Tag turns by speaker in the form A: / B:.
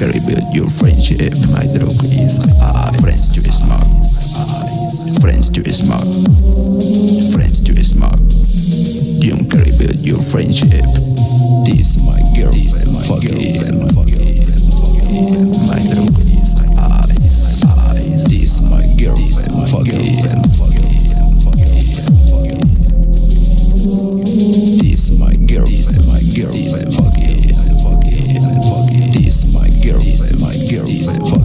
A: can rebuild your friendship My drug is ah, I Friends to smart Friends to smart Friends to smart You can rebuild your friendship This my girlfriend Fucking girlfriend